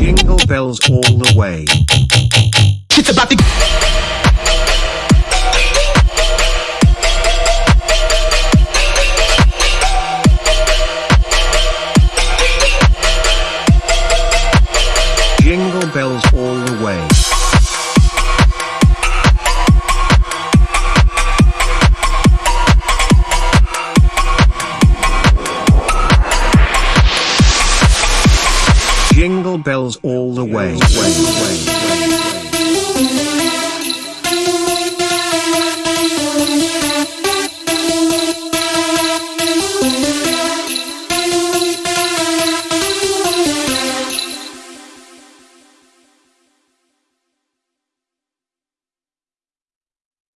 jingle bells all the way. It's about to. bells all the way. Jingle bells all the way. way, way, way